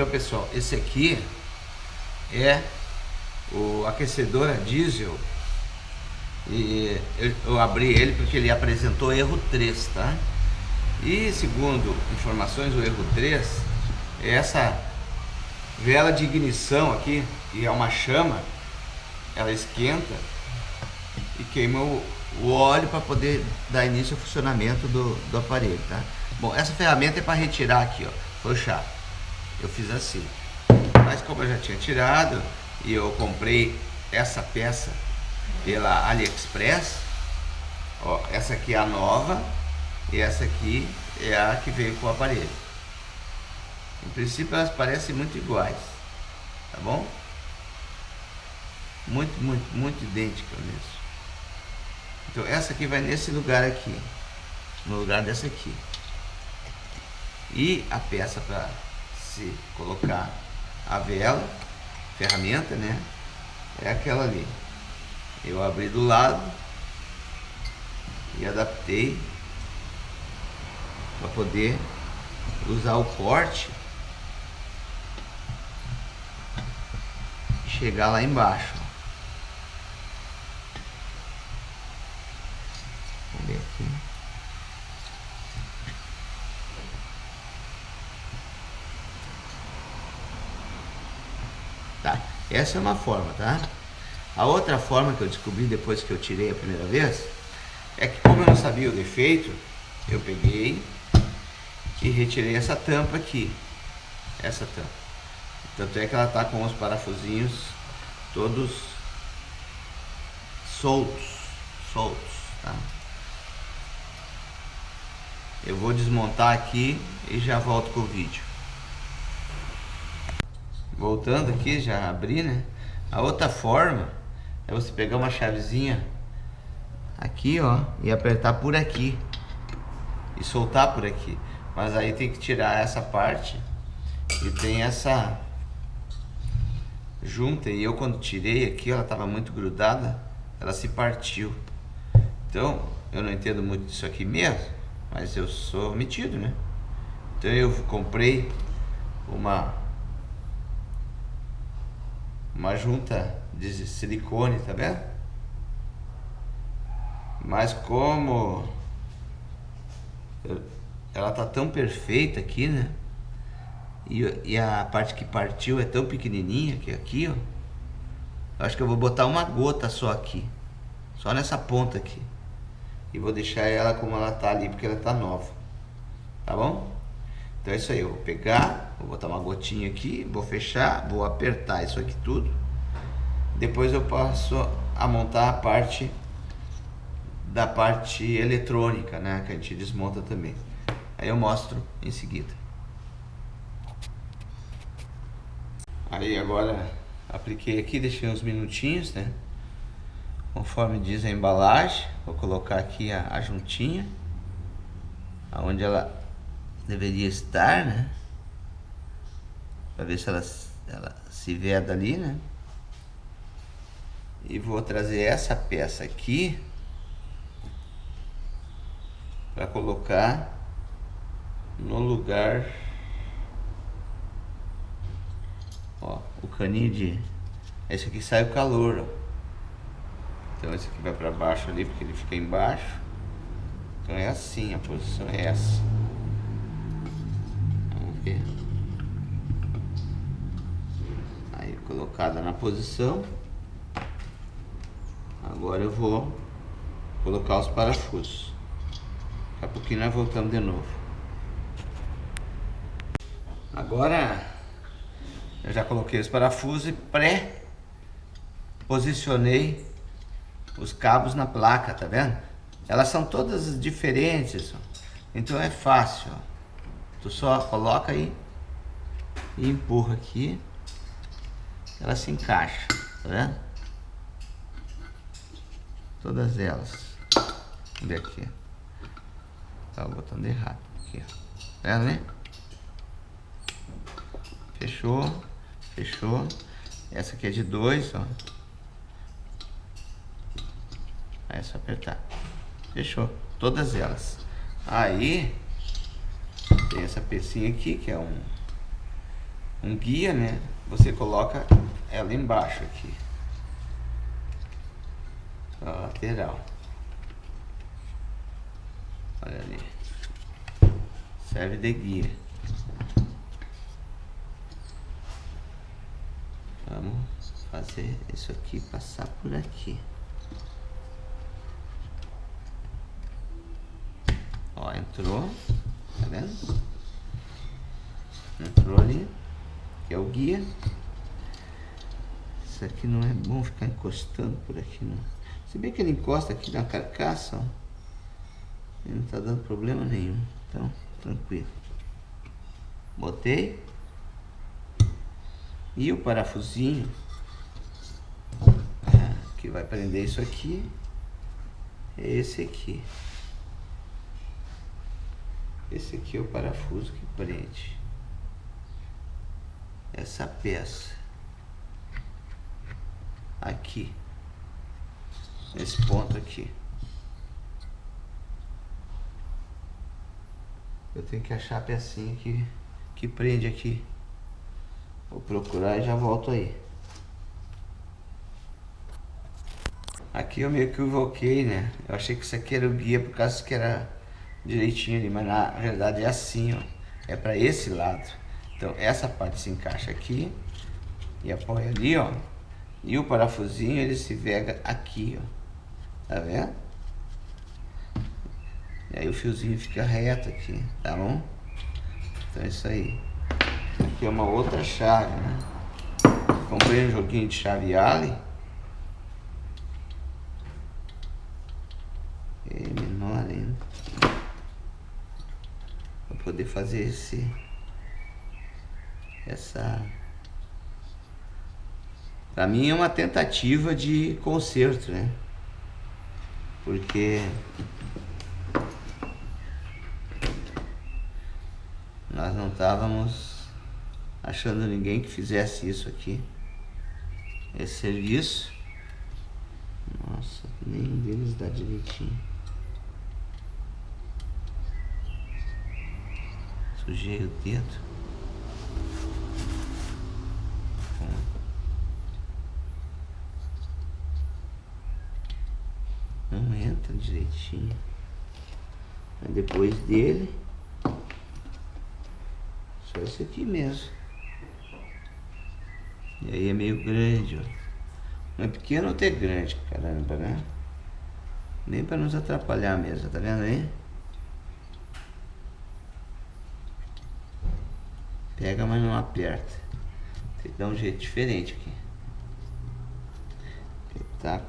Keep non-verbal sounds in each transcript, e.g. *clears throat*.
Então pessoal, esse aqui é o aquecedor a diesel e eu, abri ele porque ele apresentou erro 3, tá? E segundo informações, o erro 3 é essa vela de ignição aqui, que é uma chama, ela esquenta e queima o, o óleo para poder dar início ao funcionamento do, do aparelho, tá? Bom, essa ferramenta é para retirar aqui, ó, puxar. Eu fiz assim. Mas como eu já tinha tirado e eu comprei essa peça pela AliExpress, ó, essa aqui é a nova e essa aqui é a que veio com o aparelho. Em princípio elas parecem muito iguais, tá bom? Muito, muito, muito idêntica mesmo. Então essa aqui vai nesse lugar aqui, no lugar dessa aqui. E a peça para se colocar a vela, ferramenta, né? É aquela ali. Eu abri do lado e adaptei para poder usar o corte e chegar lá embaixo. Vamos ver aqui. Tá, essa é uma forma, tá? A outra forma que eu descobri depois que eu tirei a primeira vez é que como eu não sabia o defeito, eu peguei e retirei essa tampa aqui. Essa tampa. Tanto é que ela tá com os parafusinhos todos soltos. Soltos, tá? Eu vou desmontar aqui e já volto com o vídeo. Voltando aqui, já abri, né? A outra forma é você pegar uma chavezinha aqui, ó, e apertar por aqui e soltar por aqui. Mas aí tem que tirar essa parte e tem essa junta e eu quando tirei aqui, ela estava muito grudada, ela se partiu. Então, eu não entendo muito disso aqui mesmo, mas eu sou metido, né? Então eu comprei uma uma junta de silicone, tá vendo? Mas como ela tá tão perfeita aqui, né? E, e a parte que partiu é tão pequenininha que aqui, ó. Eu acho que eu vou botar uma gota só aqui. Só nessa ponta aqui. E vou deixar ela como ela tá ali, porque ela tá nova. Tá bom? Então é isso aí, eu vou pegar, vou botar uma gotinha aqui, vou fechar, vou apertar isso aqui tudo. Depois eu passo a montar a parte da parte eletrônica, né, que a gente desmonta também. Aí eu mostro em seguida. Aí agora apliquei aqui, deixei uns minutinhos, né? Conforme diz a embalagem, vou colocar aqui a, a juntinha, aonde ela deveria estar, né? Para ver se ela, ela se veda ali, né? E vou trazer essa peça aqui para colocar no lugar ó, o caninho de esse aqui sai o calor ó. então esse aqui vai para baixo ali porque ele fica embaixo então é assim a posição é essa vamos ver aí colocada na posição. Agora eu vou colocar os parafusos. Daqui a pouquinho nós voltamos de novo. Agora eu já coloquei os parafusos e pré-posicionei os cabos na placa, tá vendo? Elas são todas diferentes, então é fácil. Tu só coloca aí e empurra aqui, ela se encaixa, tá vendo? Todas elas. Vamos ver aqui. Tá botando errado aqui, ó. Tá vendo, né? Fechou, fechou. Essa aqui é de dois, ó. Aí é só apertar. Fechou. Todas elas. Aí, tem essa pecinha aqui, que é um um guia, né? Você coloca ela embaixo aqui. A lateral. Olha ali. Serve de guia. Vamos fazer isso aqui passar por aqui. Ó, entrou. Tá vendo? Entrou ali. Que é o guia. Isso aqui não é bom ficar encostando por aqui, não. Se bem que ele encosta aqui na carcaça, ó. Ele não tá dando problema nenhum. Então, tranquilo. Botei. E o parafusinho é, que vai prender isso aqui é esse aqui. Esse aqui é o parafuso que prende essa peça aqui, nesse ponto aqui. Eu tenho que achar a pecinha que, que prende aqui. Vou procurar e já volto aí. Aqui eu meio que equivoquei, né? Eu achei que isso aqui era o guia por causa que era direitinho ali, mas na realidade é assim, ó. É para esse lado. Então essa parte se encaixa aqui e apoia ali, ó. E o parafusinho ele se vega aqui, ó. Tá vendo? E aí o fiozinho fica reto aqui, tá bom? Então é isso aí. Aqui é uma outra chave, né? Comprei um joguinho de chave Allen. É menor ainda. Pra poder fazer esse... Essa... Pra mim é uma tentativa de conserto, né? Porque... Nós não estávamos achando ninguém que fizesse isso aqui. Esse serviço. Nossa, nenhum deles dá direitinho. Sujei o dedo. Não Aí depois dele, só esse aqui mesmo. E aí é meio grande, ó. Não é pequeno ou até grande, caramba, né? Nem para nos atrapalhar mesmo, tá vendo aí? Pega, mas não aperta. Tem que dar um jeito diferente aqui. Tá.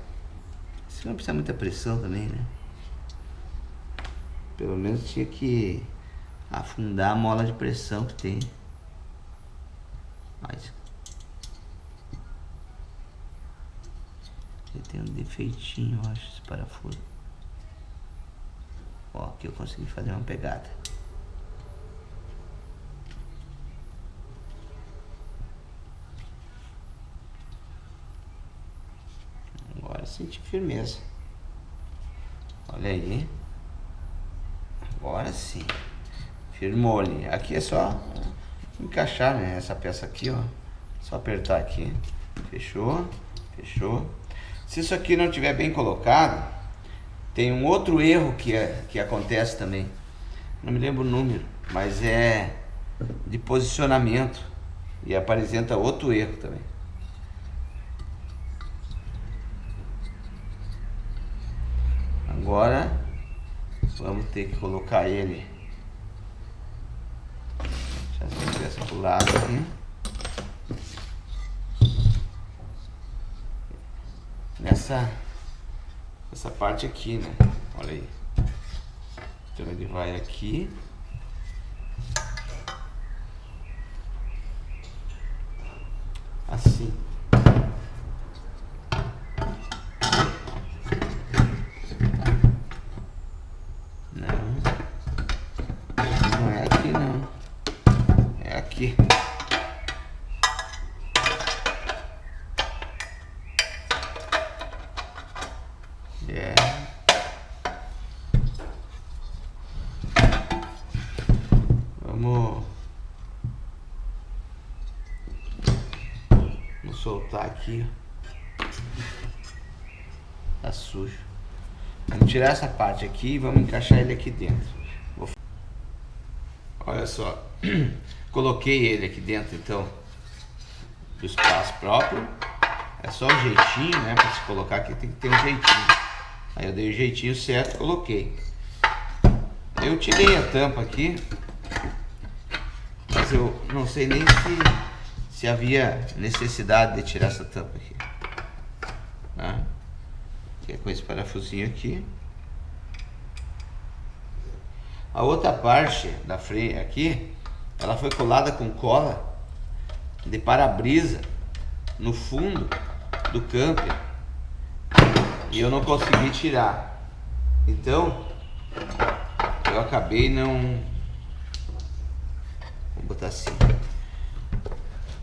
Você não precisa muita pressão também, né? Pelo menos tinha que afundar a mola de pressão que tem. Mas Ele tem um defeitinho, eu acho, esse parafuso. Ó, aqui eu consegui fazer uma pegada. Agora senti firmeza. Olha aí. Agora sim. Firmou ali. Aqui é só encaixar, né? Essa peça aqui, ó. Só apertar aqui. Fechou. Fechou. Se isso aqui não estiver bem colocado, tem um outro erro que, é, que acontece também. Não me lembro o número, mas é de posicionamento. E apresenta outro erro também. Agora vamos ter que colocar ele. Deixa eu essa pro lado aqui. nessa essa parte aqui, né? Olha aí. Então ele vai aqui. Assim. Soltar aqui. Tá sujo. Vamos tirar essa parte aqui e vamos encaixar ele aqui dentro. Vou... Olha só. *clears throat* Coloquei ele aqui dentro, então, do espaço próprio. É só um jeitinho, né? Para se colocar aqui tem que ter um jeitinho. Aí eu dei o jeitinho certo coloquei. Eu tirei a tampa aqui. Mas eu não sei nem se, se havia necessidade de tirar essa tampa aqui. Tá? Que é com esse parafusinho aqui. A outra parte da freio aqui, ela foi colada com cola de para-brisa no fundo do camper e eu não consegui tirar. Então, eu acabei não... Vou botar assim.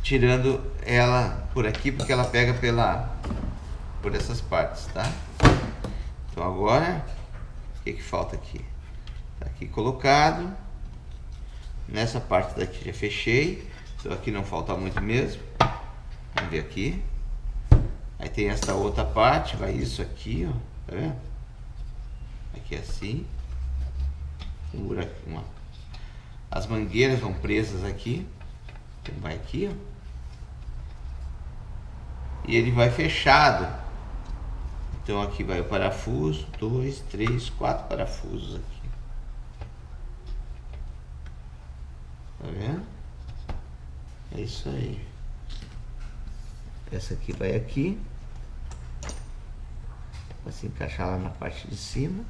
Tirando ela por aqui, porque ela pega pela... Por essas partes, tá? Então agora, o que que falta aqui? Tá aqui colocado. Nessa parte daqui já fechei. Então aqui não falta muito mesmo. Vamos ver aqui. Aí tem esta outra parte, vai isso aqui, ó. Tá vendo? Aqui assim. Um buraco, uma. As mangueiras vão presas aqui. Então vai aqui, ó. E ele vai fechado. Então aqui vai o parafuso, dois, três, quatro parafusos aqui. Tá vendo? É isso aí. Essa aqui vai aqui. Vai se encaixar lá na parte de cima.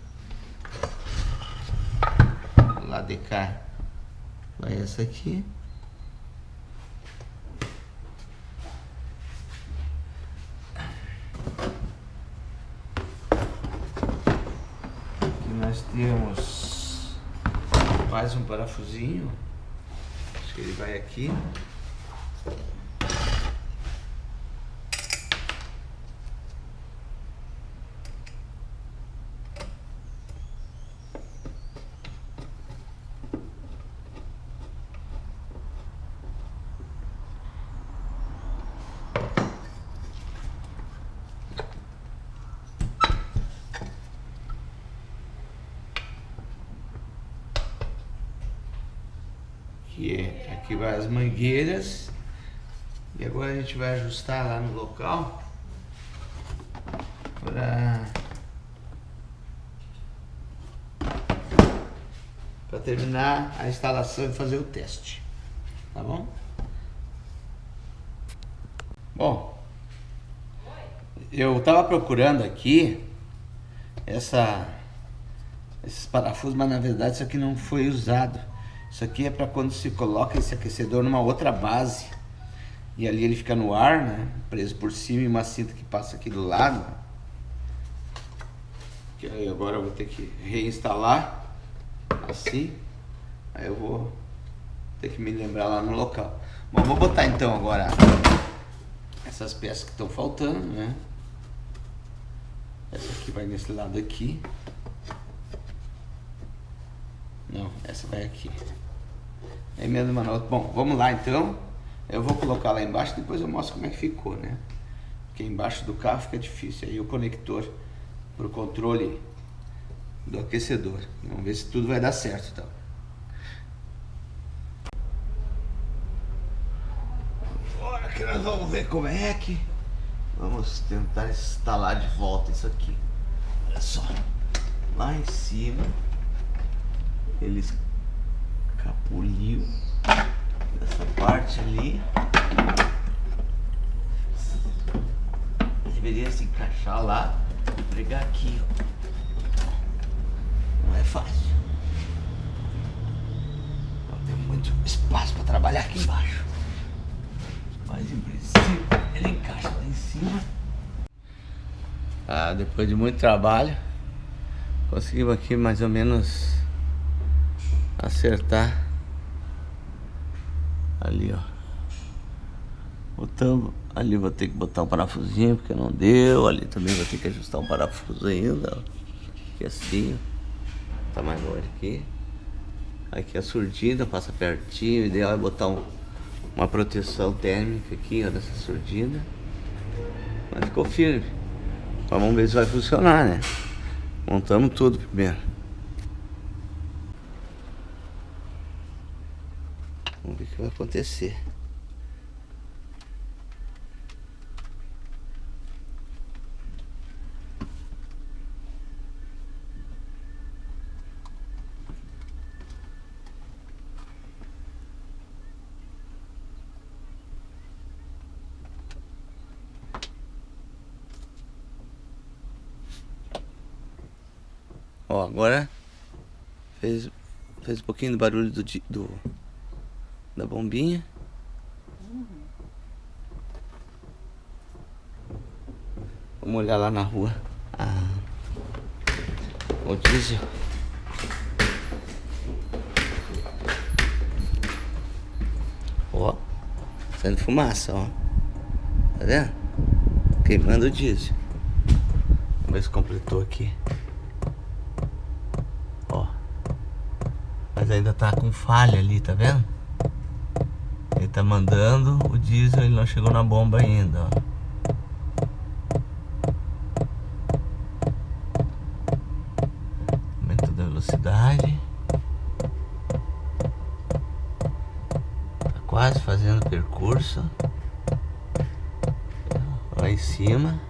Lá de cá vai essa aqui. Aqui nós temos mais um parafusinho. Acho que ele vai aqui aqui vai as mangueiras. E agora a gente vai ajustar lá no local para para terminar a instalação e fazer o teste, tá bom? Bom, eu estava procurando aqui essa esses parafusos, mas na verdade isso aqui não foi usado. Isso aqui é para quando se coloca esse aquecedor numa outra base. E ali ele fica no ar, né? Preso por cima e uma cinta que passa aqui do lado. Que aí agora eu vou ter que reinstalar. Assim. Aí eu vou ter que me lembrar lá no local. Bom, vou botar então agora essas peças que estão faltando, né? Essa aqui vai nesse lado aqui. Não, essa vai aqui. É mesmo, mano. Bom, vamos lá então. Eu vou colocar lá embaixo, depois eu mostro como é que ficou, né? Porque embaixo do carro fica difícil. Aí o conector para o controle do aquecedor. Vamos ver se tudo vai dar certo então. Agora que nós vamos ver como é que vamos tentar instalar de volta isso aqui. Olha só. Lá em cima ele escapuliu dessa parte ali. Deveria se encaixar lá e pregar aqui, ó. Não é fácil. Não tem muito espaço para trabalhar aqui embaixo. Mas em princípio ele encaixa lá em cima. Ah, depois de muito trabalho, conseguimos aqui mais ou menos acertar ali ó botamos ali vou ter que botar um parafusinho porque não deu ali também vou ter que ajustar um parafuso ainda ó. aqui assim ó. tá mais longe aqui aqui a surdina passa pertinho o ideal é botar um, uma proteção térmica aqui ó nessa surdina Mas ficou firme. Mas vamos ver se vai funcionar, né? Montamos tudo primeiro. Vamos ver o que vai acontecer. Ó, agora fez, fez um pouquinho do barulho do, do da bombinha. Vamos olhar lá na rua. Ah, o diesel. Ó, saindo fumaça, ó. Tá vendo? Queimando o diesel. Vamos ver se completou aqui. Mas ainda tá com falha ali, tá vendo? Ele tá mandando o diesel, ele não chegou na bomba ainda, ó. Velocidade. Tá quase fazendo percurso. Lá em cima.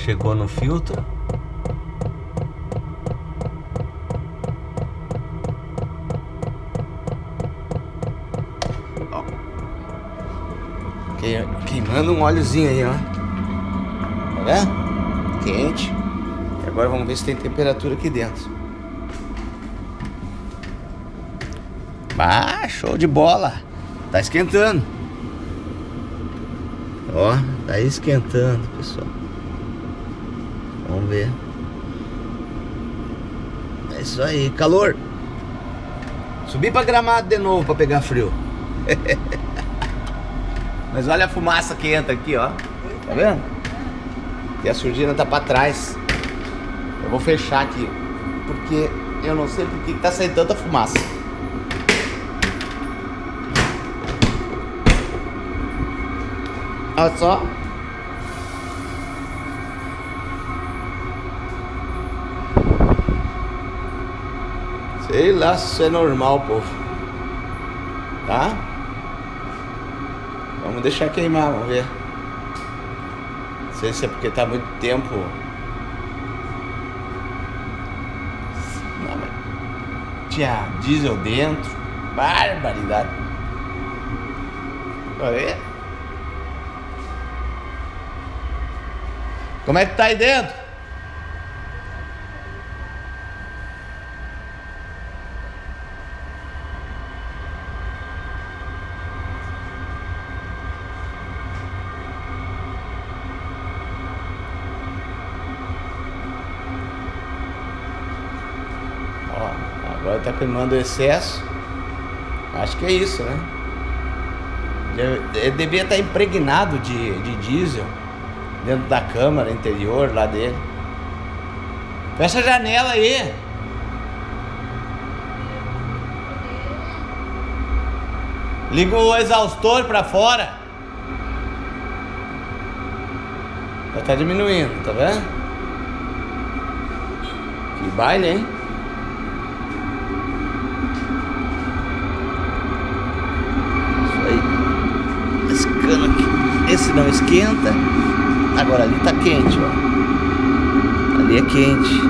Chegou no filtro. Queimando um óleozinho aí, ó. Tá vendo? Quente. E agora vamos ver se tem temperatura aqui dentro. Ah, show de bola. Tá esquentando. Ó, tá esquentando, pessoal. Ver. É isso aí, calor. Subi pra gramado de novo pra pegar frio. *laughs* Mas olha a fumaça que entra aqui, ó. Tá vendo? E a surdina tá pra trás. Eu vou fechar aqui. Porque eu não sei por que tá saindo tanta fumaça. Olha só. Sei lá se isso é normal, povo. Tá? Vamos deixar queimar, vamos ver. Não sei se é porque tá muito tempo. Não, mas... Tinha diesel dentro. Barbaridade. Olha aí. Como é que tá aí dentro? Ó, agora tá queimando o excesso. Acho que é isso, né? Ele devia estar impregnado de, de diesel dentro da câmara interior lá dele. Fecha a janela aí. Liga o exaustor para fora. Já tá diminuindo, tá vendo? Que baile, hein? Isso aí. Esse cano aqui. Esse não esquenta. Agora ali tá quente, ó. Ali é quente.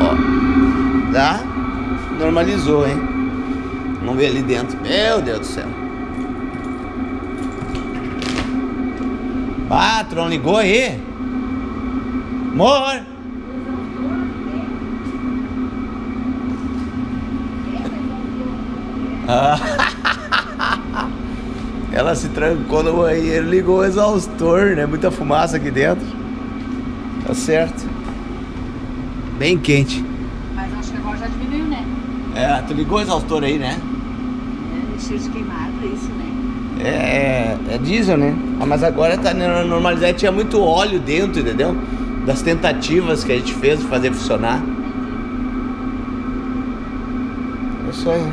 Ó. Tá? Normalizou, hein? Vamos ver ali dentro. Meu Deus do céu. Patrão, ligou aí? Amor! Ah. *laughs* Ela se trancou no banheiro, ligou o exaustor, né? Muita fumaça aqui dentro. Tá certo. Bem quente. Mas acho que agora já diminuiu, né? É, tu ligou o exaustor aí, né? É, cheiro de queimado, isso, né? é, é diesel, né? Ah, mas agora tá normalizado, tinha muito óleo dentro, entendeu? Das tentativas que a gente fez de fazer funcionar. É isso aí.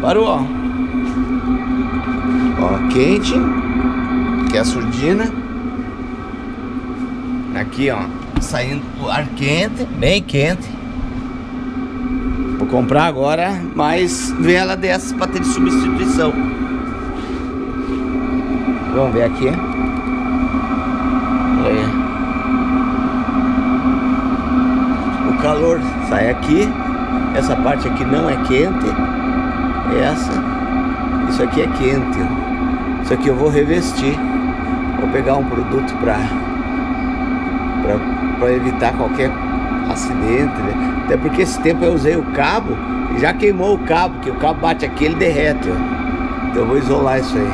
Parou, ó. Ó, quente. Que é a surdina. Aqui, ó. Saindo o ar quente, bem quente. Vou comprar agora mais vela dessas para ter de substituição. Vamos ver aqui. Olha. O calor sai aqui. Essa parte aqui não é quente. Essa. Isso aqui é quente. Isso aqui eu vou revestir. Vou pegar um produto para para evitar qualquer acidente. Né? Até porque esse tempo eu usei o cabo e já queimou o cabo, que o cabo bate aqui ele derrete. Ó. Então eu vou isolar isso aí.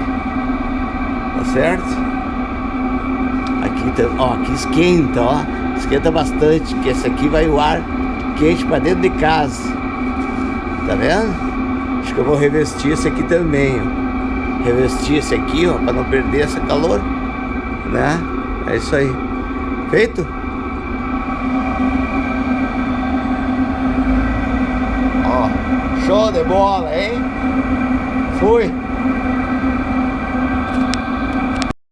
Tá certo? Aqui, ó, aqui esquenta, ó. Esquenta bastante, que esse aqui vai o ar quente para dentro de casa. Tá vendo? Acho que eu vou revestir esse aqui também, ó. Revestir esse aqui, ó, para não perder esse calor, né? É isso aí. Feito? Ó, show de bola, hein? Fui.